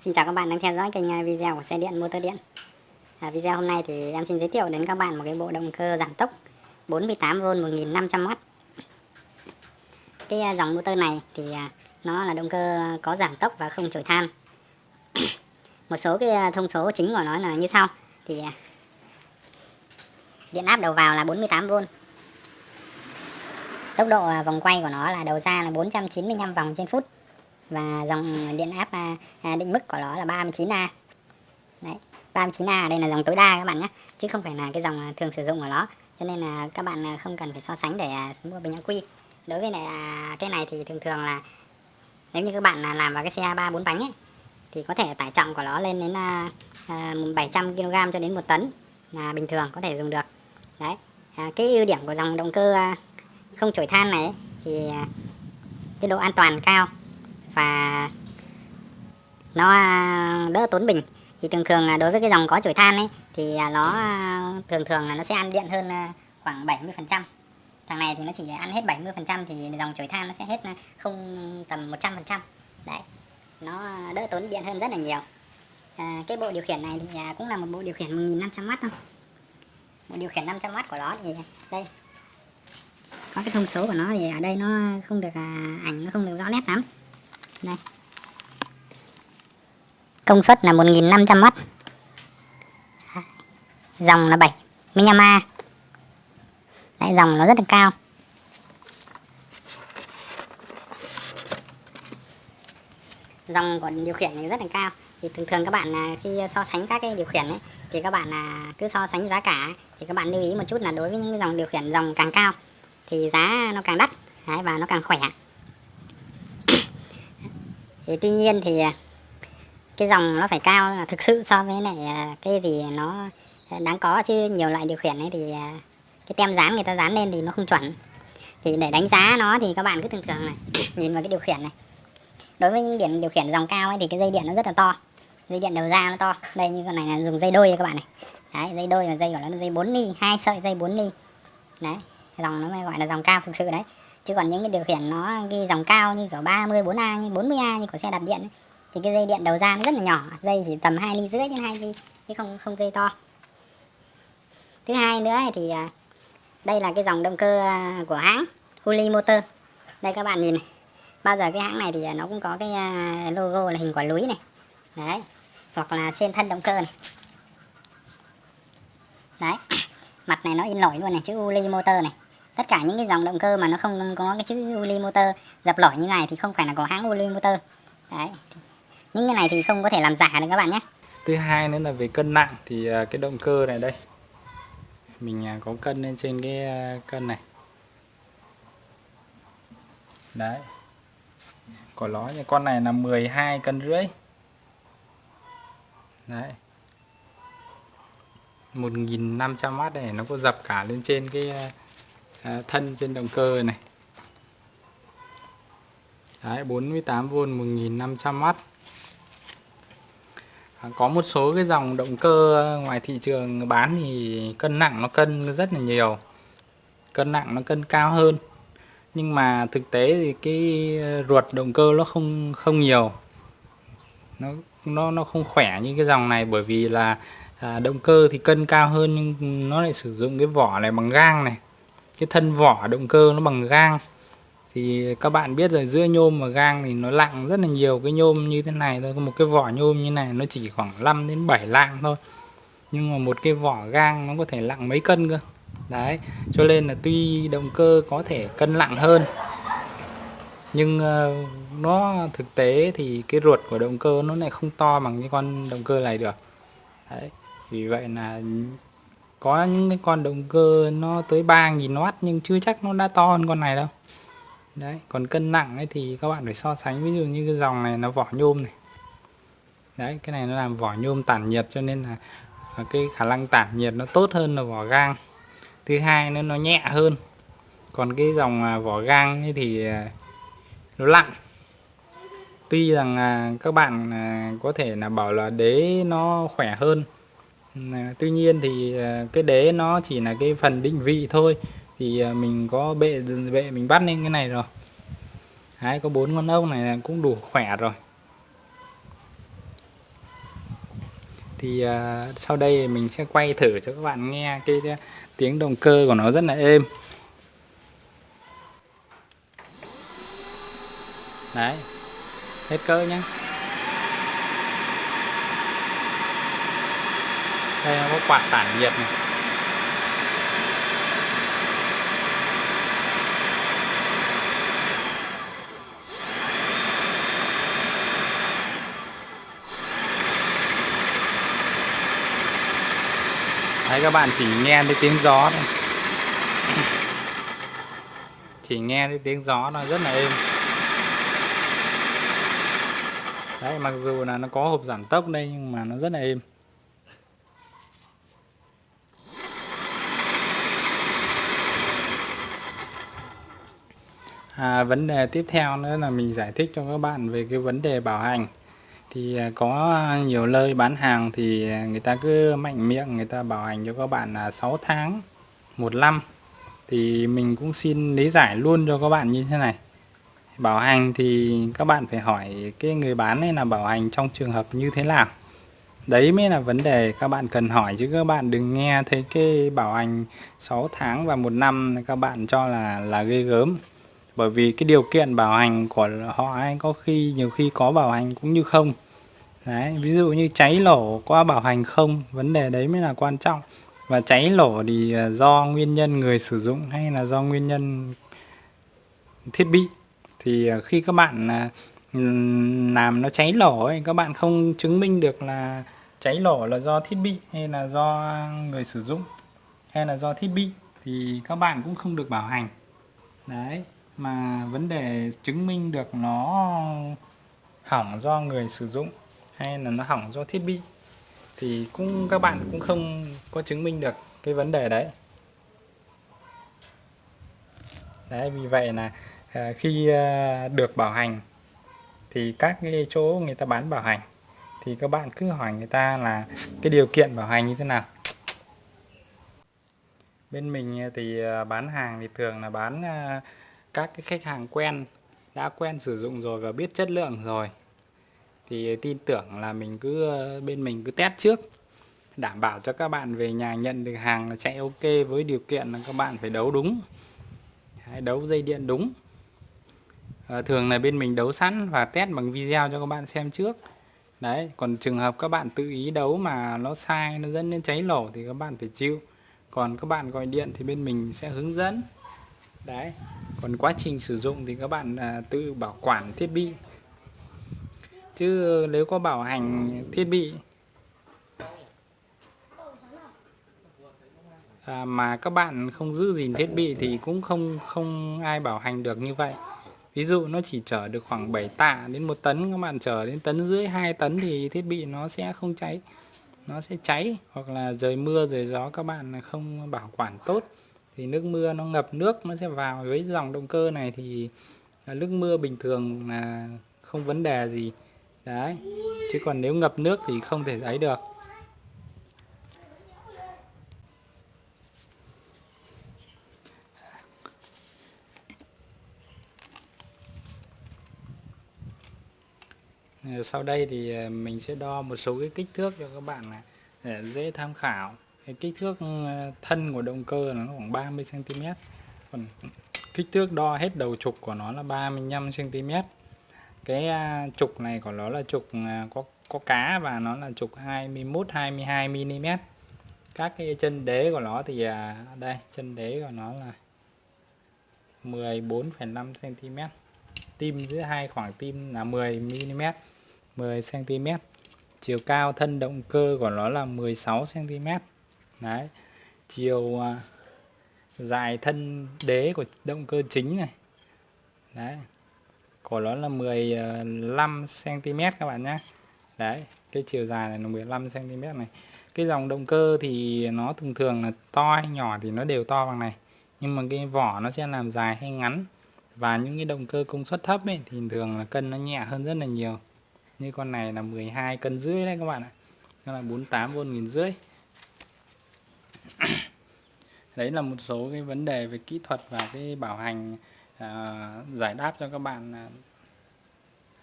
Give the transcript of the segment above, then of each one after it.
Xin chào các bạn đang theo dõi kênh à, video của xe điện motor điện. À, Video hôm nay thì em xin giới thiệu đến các bạn một cái bộ động cơ giảm tốc 48V 1500W Cái à, dòng motor này thì à, nó là động cơ có giảm tốc và không chổi than. Một số cái thông số chính của nó là như sau. Thì điện áp đầu vào là 48V Tốc độ vòng quay của nó là đầu ra là 495 vòng trên phút và dòng điện áp à, à, định mức của nó là 39A đấy 39A đây là dòng tối đa các bạn nhé. Chứ không phải là cái dòng thường sử dụng của nó. Cho nên là các bạn à, không cần phải so sánh để mua bình ắc quy. Đối với này cái này thì thường thường là nếu như các bạn làm vào cái xe ba bốn bánh ấy thì có thể tải trọng của nó lên đến 700 kg cho đến một tấn là bình thường có thể dùng được. Đấy à, cái ưu điểm của dòng động cơ không chổi than này ấy, thì cái độ an toàn cao và nó à, đỡ tốn bình. Thì thường thường là đối với cái dòng có chổi than ấy thì à, nó à, thường thường là nó sẽ ăn điện hơn khoảng 70 phần trăm. Thằng này thì nó chỉ ăn hết 70 phần trăm thì dòng chổi than nó sẽ hết không tầm 100 phần trăm. Đấy nó đỡ tốn điện hơn rất là nhiều. À, cái bộ điều khiển này thì cũng là một bộ điều khiển 1500W thôi. Bộ điều khiển 500W của nó thì đây. Có cái thông số của nó thì ở đây nó không được ảnh nó không được rõ nét lắm đây công suất là 1500W dòng là 75A Đấy, dòng nó rất là cao. Dòng của điều khiển này rất là cao. Thì thường thường các bạn à, khi so sánh các cái điều khiển ấy thì các bạn à, cứ so sánh giá cả thì các bạn lưu ý một chút là đối với những dòng điều khiển dòng càng cao thì giá nó càng đắt Đấy, và nó càng khỏe thì tuy nhiên thì à, cái dòng nó phải cao là thực sự so với lại à, cái gì nó à, đáng có. Chứ nhiều loại điều khiển ấy thì cái tem dán người ta dán lên thì nó không chuẩn. Thì để đánh giá nó thì các bạn cứ thường thường này, nhìn vào cái điều khiển này. Đối với những điểm điều khiển dòng cao ấy thì cái dây điện nó rất là to. Dây điện đầu ra nó to. Đây như con này là dùng dây đôi các bạn này. Đấy, dây đôi là dây của nó là dây 4 ly hai sợi dây 4 ly đấy, dòng nó mới gọi là dòng cao thực sự đấy chứ còn những cái điều khiển nó ghi dòng cao như kiểu 30 4A như 40A như của xe đạp điện ấy, thì cái dây điện đầu ra nó rất là nhỏ dây chỉ tầm hai ly rưỡi đến hai ly chứ không không dây to. Thứ hai nữa thì à, đây là cái dòng động cơ à, của hãng Huli Motor. Đây các bạn nhìn này bao giờ cái hãng này thì à, nó cũng có cái logo là hình quả núi này. Đấy hoặc là trên thân động cơ này. Đấy mặt này nó in nổi luôn này chữ Uli Motor này tất cả những cái dòng động cơ mà nó không có cái chữ Uli motor, dập lỗi như này thì không phải là của hãng Uli motor. Đấy. Những cái này thì không có thể làm giả được các bạn nhé. Thứ hai nữa là về cân nặng thì à, cái động cơ này đây. Mình à, có cân lên trên cái à, cân này. Đấy. Của nó như con này là 12 cân rưỡi. Đấy. 1500W này nó có dập cả lên trên cái À, thân trên động cơ này. Đấy, 48V 1500W à, có một số cái dòng động cơ ngoài thị trường bán thì cân nặng nó cân rất là nhiều. Cân nặng nó cân cao hơn. Nhưng mà thực tế thì cái ruột động cơ nó không không nhiều. Nó nó nó không khỏe như cái dòng này bởi vì là à, động cơ thì cân cao hơn nhưng nó lại sử dụng cái vỏ này bằng gang này cái thân vỏ động cơ nó bằng gang. Thì các bạn biết rồi giữa nhôm và gang thì nó lặng rất là nhiều. Cái nhôm như thế này thôi, một cái vỏ nhôm như này nó chỉ khoảng 5 đến 7 lạng thôi. Nhưng mà một cái vỏ gang nó có thể lặng mấy cân cơ. Đấy, cho nên là tuy động cơ có thể cân nặng hơn, nhưng ờ, nó thực tế thì cái ruột của động cơ nó lại không to bằng cái con động cơ này được. Đấy, vì vậy là có những cái con động cơ nó tới 3.000W nhưng chưa chắc nó đã to hơn con này đâu. Đấy, còn cân nặng ấy thì các bạn phải so sánh. Ví dụ như cái dòng này nó vỏ nhôm này. Đấy, cái này nó làm vỏ nhôm tản nhiệt cho nên là cái khả năng tản nhiệt nó tốt hơn là vỏ gang. Thứ hai nữa, nó nhẹ hơn. Còn cái dòng à, vỏ gang ấy thì à, nó lặng tuy rằng à, các bạn có thể là bảo là đế nó khỏe hơn tuy nhiên thì à, cái đế nó chỉ là cái phần định vị thôi. Thì à, mình có bệ bệ mình bắt lên cái này rồi. Đấy, có bốn con ốc này cũng đủ khỏe rồi. Thì uh, sau đây mình sẽ quay thử cho các bạn nghe cái, cái tiếng động cơ của nó rất là êm. Đấy hết cỡ nhé đây nó có quạt tản nhiệt này. Đấy, các bạn chỉ nghe thấy tiếng gió thôi. Chỉ nghe thấy tiếng gió nó rất là êm. Đấy, mặc dù là nó có hộp giảm tốc đây, nhưng mà nó rất là êm. À, vấn đề tiếp theo nữa là mình giải thích cho các bạn về cái vấn đề bảo hành. Thì à, có nhiều nơi bán hàng thì người ta cứ mạnh miệng người ta bảo hành cho các bạn là 6 tháng một năm. Thì mình cũng xin lý giải luôn cho các bạn như thế này. Bảo hành thì các bạn phải hỏi cái người bán này là bảo hành trong trường hợp như thế nào. Đấy mới là vấn đề các bạn cần hỏi chứ các bạn đừng nghe thấy cái bảo hành 6 tháng và một năm các bạn cho là là ghê gớm bởi vì cái điều kiện bảo hành của họ ấy, có khi, nhiều khi có bảo hành cũng như không. Đấy, ví dụ như cháy nổ có bảo hành không, vấn đề đấy mới là quan trọng. Và cháy nổ thì à, do nguyên nhân người sử dụng hay là do nguyên nhân thiết bị. Thì à, khi các bạn à, làm nó cháy nổ ấy, các bạn không chứng minh được là cháy nổ là do thiết bị hay là do người sử dụng hay là do thiết bị, thì các bạn cũng không được bảo hành. Đấy mà vấn đề chứng minh được nó hỏng do người sử dụng hay là nó hỏng do thiết bị thì cũng, các bạn cũng không có chứng minh được cái vấn đề đấy. Đấy, vì vậy là ờ, khi ờ, được bảo hành thì các cái chỗ người ta bán bảo hành thì các bạn cứ hỏi người ta là cái điều kiện bảo hành như thế nào. Bên mình thì ờ, bán hàng thì thường là bán các cái khách hàng quen đã quen sử dụng rồi và biết chất lượng rồi thì tin tưởng là mình cứ bên mình cứ test trước đảm bảo cho các bạn về nhà nhận được hàng là chạy ok với điều kiện là các bạn phải đấu đúng đấu dây điện đúng. À, thường là bên mình đấu sẵn và test bằng video cho các bạn xem trước. Đấy còn trường hợp các bạn tự ý đấu mà nó sai nó dẫn đến cháy nổ thì các bạn phải chịu. Còn các bạn gọi điện thì bên mình sẽ hướng dẫn. Đấy còn quá trình sử dụng thì các bạn à, tự bảo quản thiết bị. Chứ nếu có bảo hành thiết bị à, mà các bạn không giữ gìn thiết bị thì cũng không không ai bảo hành được như vậy. Ví dụ nó chỉ chở được khoảng 7 tạ đến một tấn các bạn chở đến tấn dưới 2 tấn thì thiết bị nó sẽ không cháy. Nó sẽ cháy hoặc là rời mưa rời gió các bạn không bảo quản tốt thì nước mưa nó ngập nước, nó sẽ vào với dòng động cơ này thì à, nước mưa bình thường là không vấn đề gì. Đấy, chứ còn nếu ngập nước thì không thể ấy được. Sau đây thì à, mình sẽ đo một số cái kích thước cho các bạn để dễ tham khảo cái kích thước ờ, thân của động cơ nó khoảng 30 cm còn kích thước đo hết đầu trục của nó là 35 cm cái à, trục này của nó là trục à, có có cá và nó là trục 21 22 mm các cái chân đế của nó thì à, đây chân đế của nó là 14,5 cm tim giữa hai khoảng tim là 10 mm 10 cm chiều cao thân động cơ của nó là 16 cm đấy, chiều à, dài thân đế của động cơ chính này. Đấy, của nó là 15 cm à, các bạn nhé. Đấy, cái chiều dài này là 15 cm này. Cái dòng động cơ thì nó thường thường là to hay nhỏ thì nó đều to bằng này. Nhưng mà cái vỏ nó sẽ làm dài hay ngắn. Và những cái động cơ công suất thấp ấy thì thường là cân nó nhẹ hơn rất là nhiều. Như con này là 12 cân rưỡi đấy các bạn ạ. Nó là 48 v nghìn rưỡi đấy là một số cái vấn đề về kỹ thuật và cái bảo hành à, giải đáp cho các bạn à,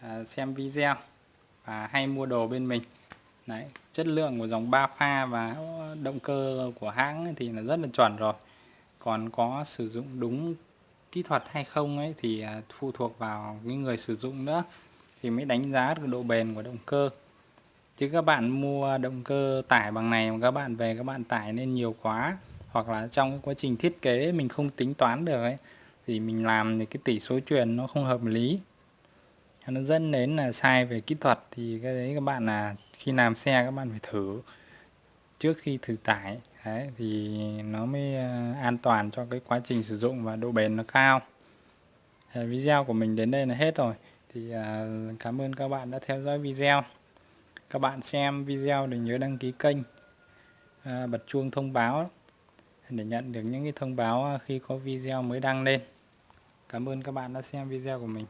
à xem video và hay mua đồ bên mình. Đấy chất lượng của dòng 3 pha và động cơ của hãng thì là rất là chuẩn rồi. Còn có sử dụng đúng kỹ thuật hay không ấy thì à, phụ thuộc vào những người sử dụng nữa thì mới đánh giá được độ bền của động cơ. Chứ các bạn mua động cơ tải bằng này mà các bạn về các bạn tải lên nhiều quá hoặc là trong quá trình thiết kế mình không tính toán được ấy, thì mình làm thì cái tỷ số truyền nó không hợp lý. Nó dẫn đến là sai về kỹ thuật thì cái đấy các bạn là khi làm xe các bạn phải thử. Trước khi thử tải, đấy, thì nó mới ờ, an toàn cho cái quá trình sử dụng và độ bền nó cao. Thì video của mình đến đây là hết rồi. Thì ờ, cảm ơn các bạn đã theo dõi video. Các bạn xem video đừng nhớ đăng ký kênh. Ờ, bật chuông thông báo để nhận được những cái thông báo à, khi có video mới đăng lên. Cảm ơn các bạn đã xem video của mình.